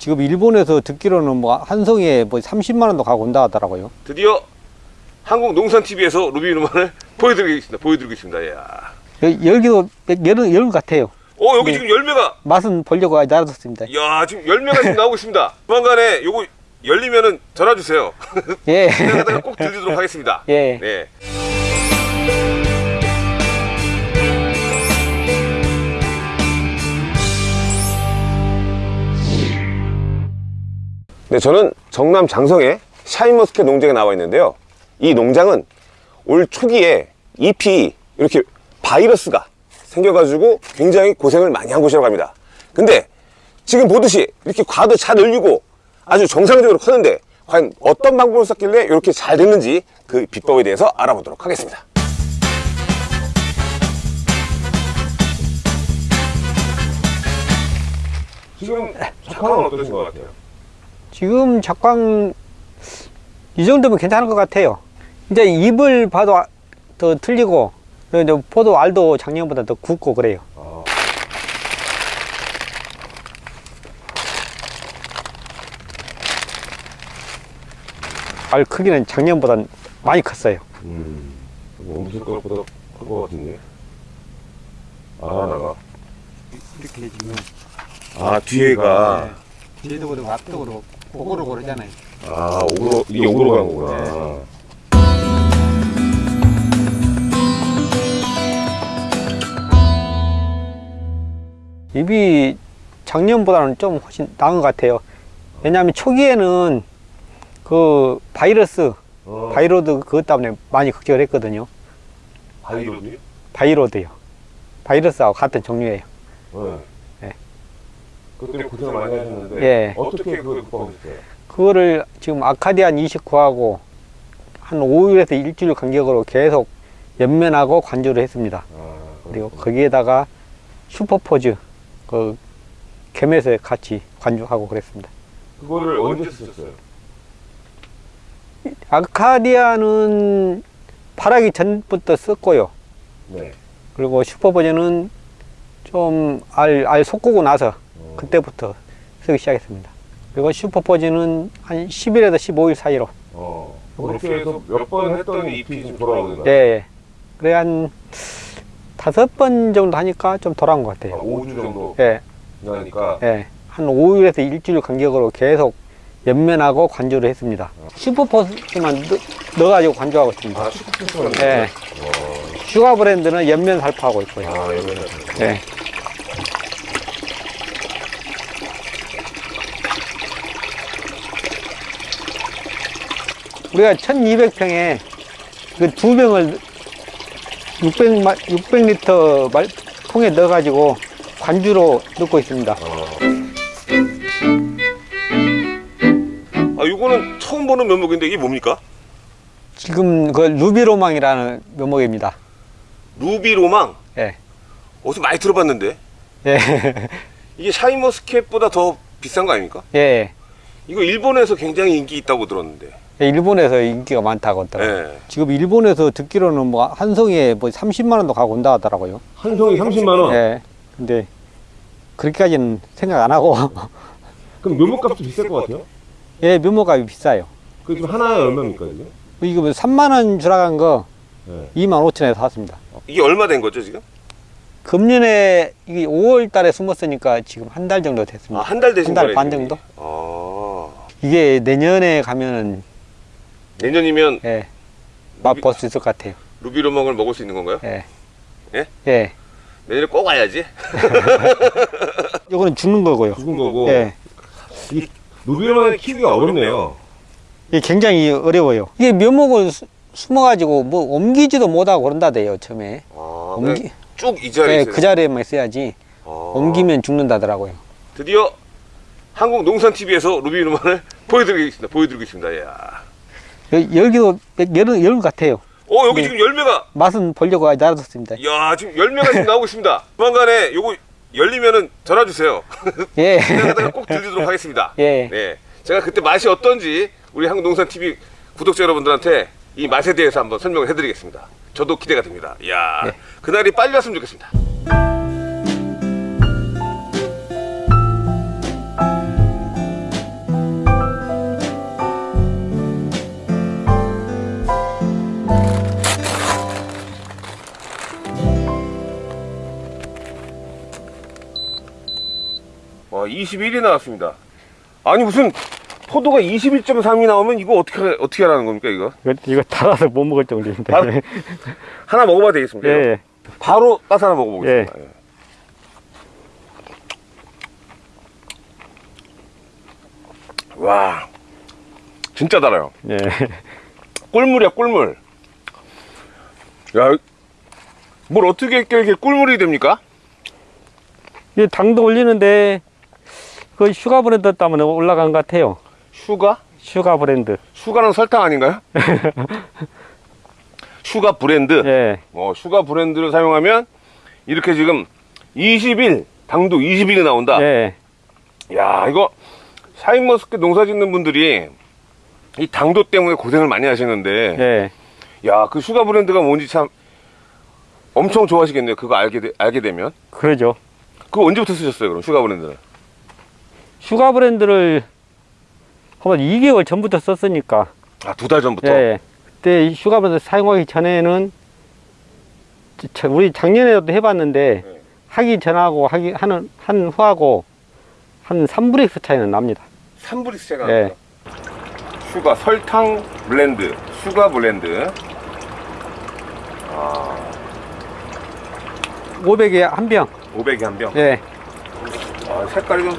지금 일본에서 듣기로는 뭐 한 송이에 뭐 30만 원도 가고 온다 하더라고요. 드디어 한국 농산 TV에서 루비 누만을 보여드리겠습니다. 보여드리고 있습니다. 야. 여- 열기도 열은 열 같아요. 어 여기 네. 지금 열매가 맛은 보려고 놔뒀습니다. 야 지금 열매가 지금 나오고 있습니다. 조만간에 요거 열리면은 전화 주세요. 예. 제가 꼭 들리도록 하겠습니다. 예. 네. 네, 저는 전남 장성의 샤인머스켓 농장에 나와 있는데요. 이 농장은 올 초기에 잎이 이렇게 바이러스가 생겨가지고 굉장히 고생을 많이 한 곳이라고 합니다. 근데 지금 보듯이 이렇게 과도 잘 열리고 아주 정상적으로 크는데 과연 어떤 방법을 썼길래 이렇게 잘 됐는지 그 비법에 대해서 알아보도록 하겠습니다. 지금 작황은 어떠신 것 같아요? 지금 작광 이 정도면 괜찮은 것 같아요. 이제 잎을 봐도 아- 더 틀리고 포도 알도 작년보다 더 굵고 그래요. 알 크기는 작년보다 많이 컸어요. 음, 엄청 것보다 큰것 같은데. 아, 나가. 이렇게 지금 아, 뒤에가. 뒤에도 그러고 앞도 그러고 골고루 고르잖아요. 아, 오로, 이게 오로 간 거구나. 잎이 작년보다는 좀 훨씬 나은 것 같아요. 왜냐하면 초기에는 그 바이러스, 어, viroid 그것 때문에 많이 걱정을 했거든요. 바이로드요? 바이로드요. 바이러스하고 같은 종류예요. 네. 네. 그것 때문에 고생 많이 하셨는데. 예. 어떻게 그걸 극복하셨어요? 그거를 지금 아카디안 29하고 한 5일에서 일주일 간격으로 계속 연면하고 관주를 했습니다. 아, 그리고 거기에다가 슈퍼포즈, 그 개매서 같이 관주하고 그랬습니다. 그거를 언제 쓰셨어요? 아카디아는 파라기 전부터 썼고요. 네. 그리고 슈퍼버전은 좀 알, 알 솟구고 나서 어. 그때부터 쓰기 시작했습니다. 그리고 슈퍼버전은 한 10일에서 15일 사이로. 어. 그렇게 해서 몇 번 했더니 잎이 지금 돌아오는 예, 예. 그래 한 다섯 번 정도 하니까 좀 돌아온 것 같아요. 5주 정도 예, 지나니까. 예. 한 5일에서 일주일 간격으로 계속 엽면하고 관주를 했습니다. 슈퍼포스만 넣, 어가지고 관주하고 있습니다. 아, 슈퍼푸드만. 예. Sugar Blend는 엽면 살포하고 있고요. 아, 여기는. 예. 우리가 1200평에 그 두 병을 600, 600리터 말, 통에 넣어가지고 관주로 넣고 있습니다. 아, 이거는 처음 보는 면목인데 이게 뭡니까? 지금 그 루비로망이라는 묘목입니다. 루비로망. 예. 어디서 많이 들어봤는데. 예. 이게 샤인머스켓보다 더 비싼 거 아닙니까? 예. 이거 일본에서 굉장히 인기 있다고 들었는데. 일본에서 인기가 많다고 하더라고요. 예. 지금 일본에서 듣기로는 뭐 한 송이에 뭐 30만 원도 가고 온다 하더라고요. 한 송이 30만 원. 예. 근데 그렇게까지는 생각 안 하고 그럼 묘목값도 비쌀 것 같아요? 예, 묘목값이 비싸요. 그 지금 하나에 얼마입니까 이게? 이거 뭐 3만 원 주라간 거 네. 2만 5천에 샀습니다. 이게 얼마 된 거죠 지금? 금년에 이게 5월 달에 숨었으니까 지금 한 달 정도 됐습니다. 아, 한달 되신 한 달. 반. 정도? 아. 이게 내년에 가면은 내년이면 예, 맛볼 수 있을 것 같아요. 루비로망을 먹을 수 있는 건가요? 예. 예? 예. 내년에 꼭 와야지. 이거는 죽는 거고요. 죽은 거고. 예. 루비로망을 키우기가 어렵네요. 이게 굉장히 어려워요. 이게 묘목을 수- 숨어가지고 뭐 옮기지도 못하고 그런다대요, 처음에. 아, 옮기, 쭉 이 자리에 예. 그 자리에만 있어야지 아. 옮기면 죽는다더라고요. 드디어 한국 농산 TV에서 루비로망을 보여드리겠습니다. 보여드리고 있습니다. 야. 여- 열기도 열, 열 같아요. 어 여기 네. 지금 열매가 맛은 보려고 놔뒀습니다. 야 지금 열매가 지금 나오고 있습니다. 조만간에 요거 열리면은 전화 주세요. 예. 꼭 들리도록 하겠습니다. 예. 네, 제가 그때 맛이 어떤지 우리 한국농산 TV 구독자 여러분들한테 이 맛에 대해서 한번 설명을 해드리겠습니다. 저도 기대가 됩니다. 이야, 네. 그날이 빨리 왔으면 좋겠습니다. 21이 나왔습니다. 아니 무슨 포도가 21.3이 나오면 이거 어떻게 어떻게 하라는 겁니까 이거? 이거, 이거 달아서 못 먹을 정도입니다. 아, 하나 먹어봐도 되겠습니까? 예? 예. 바로 따서 하나 먹어보겠습니다. 예. 와, 진짜 달아요. 예. 꿀물이야 꿀물. 야, 뭘 어떻게 이렇게 꿀물이 됩니까? 이 당도 올리는데 그 Sugar Blend 때문에 올라간 것 같아요. Sugar? Sugar Blend. Sugar는 설탕 아닌가요? Sugar Blend. 예. 어, Sugar Blend를 사용하면 이렇게 지금 20일 당도 20일이 나온다. 예. 야 이거 샤인머스켓 농사 짓는 분들이 이 당도 때문에 고생을 많이 하시는데 예. 야그 Sugar Blend가 뭔지 참 엄청 좋아하시겠네요 그거 알게, 되, 알게 되면 그러죠. 그거 언제부터 쓰셨어요 그럼 Sugar Blend는 Sugar Blend를 한번 2개월 전부터 썼으니까. 아 두 달 전부터 예. 그때 이 Sugar Blend 사용하기 전에는 저- 우리 작년에도 해봤는데 네. 하기 전하고 하기 하는 한 후하고 한 3브릭스 차이는 납니다. 3브릭스 제가 예. Sugar 설탕 Blend Sugar Blend 500에 한 병. 500에 한병 예. 아, 색깔이 좀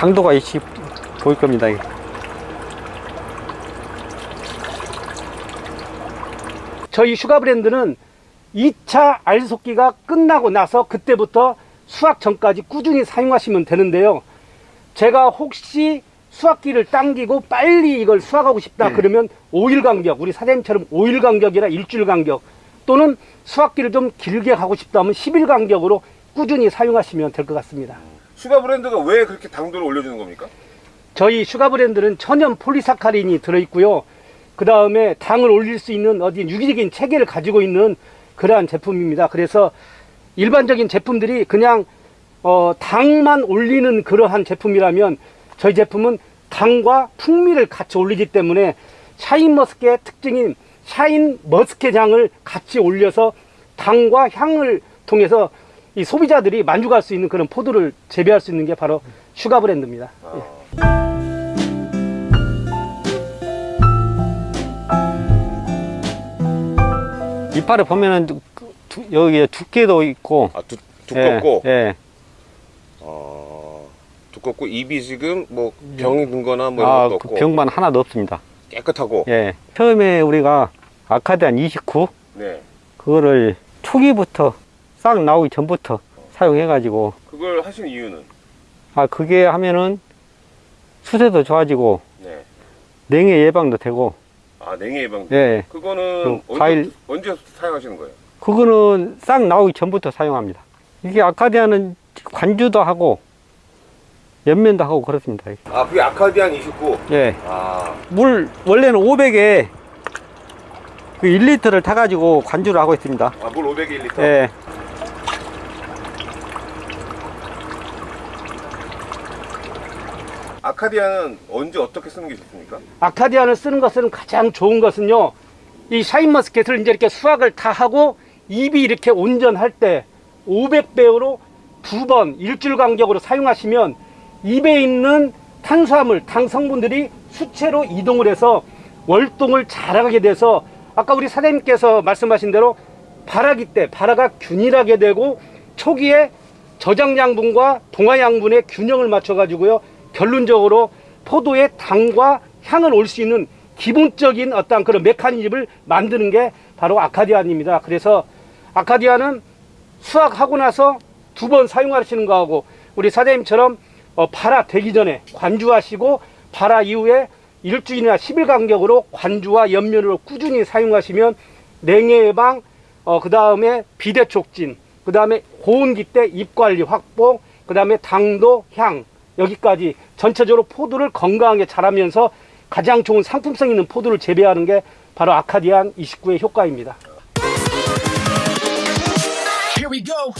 당도가 이시 보일 겁니다. 저희 Sugar Blend는 2차 알솎기가 끝나고 나서 그때부터 수확 전까지 꾸준히 사용하시면 되는데요. 제가 혹시 수확기를 당기고 빨리 이걸 수확하고 싶다 그러면 5일 간격, 우리 사장님처럼 5일 간격이라 일주일 간격 또는 수확기를 좀 길게 하고 싶다면 10일 간격으로 꾸준히 사용하시면 될 것 같습니다. Sugar Blend가 왜 그렇게 당도를 올려주는 겁니까? 저희 Sugar Blend는 천연 폴리사카린이 들어있고요. 그 다음에 당을 올릴 수 있는 어디 유기적인 체계를 가지고 있는 그러한 제품입니다. 그래서 일반적인 제품들이 그냥 어, 당만 올리는 그러한 제품이라면 저희 제품은 당과 풍미를 같이 올리기 때문에 샤인머스켓 특징인 샤인머스켓 향을 같이 올려서 당과 향을 통해서 이 소비자들이 만족할 수 있는 그런 포도를 재배할 수 있는 게 바로 Sugar Blend입니다. 예. 이파를 보면은 두- 두- 여기에 두께도 있고 아 두, 두껍고 예, 예. 어, 두껍고 입이 지금 뭐 병이 든 거나 뭐 이런 아, 것도 그 없고 병만 하나도 없습니다. 깨끗하고 예. 처음에 우리가 아카디안 29 네. 그거를 초기부터 싹 나오기 전부터 사용해 가지고 그걸 하신 이유는 아 그게 하면은 수세도 좋아지고 네. 냉해 예방도 되고 아 냉해 예방 예. 그거는 그 언제, 과일- 언제 사용하시는 거예요? 그거는 싹 나오기 전부터 사용합니다. 이게 아카디아는 관주도 하고 연면도 하고 그렇습니다. 아 그게 아카디안 29 예. 아 물 원래는 500에 그 1리터를 타가지고 관주를 하고 있습니다. 아, 물 500에 1리터 예. 아카디안은 언제 어떻게 쓰는 게 좋습니까? 아카디안을 쓰는 것은 가장 좋은 것은요. 이 샤인머스켓을 이제 이렇게 수확을 다 하고 입이 이렇게 온전할 때 500배우로 두 번 일주일 간격으로 사용하시면 입에 있는 탄수화물, 당 성분들이 수채로 이동을 해서 월동을 잘하게 돼서 아까 우리 사장님께서 말씀하신 대로 발화기 때 발화가 균일하게 되고 초기에 저장 양분과 동화 양분의 균형을 맞춰 가지고요. 결론적으로 포도의 당과 향을 올 수 있는 기본적인 어떤 그런 메커니즘을 만드는 게 바로 아카디안입니다. 그래서 아카디안은 수확하고 나서 두 번 사용하시는 거하고 우리 사장님처럼 어, 발화 되기 전에 관주하시고 발화 이후에 일주일이나 10일 간격으로 관주와 연면으로 꾸준히 사용하시면 냉해 예방, 어, 그 다음에 비대 촉진, 그 다음에 고온기 때 입 관리 확보, 그 다음에 당도, 향, 여기까지 전체적으로 포도를 건강하게 자라면서 가장 좋은 상품성 있는 포도를 재배하는 게 바로 아카디안 29의 효과입니다. Here we go.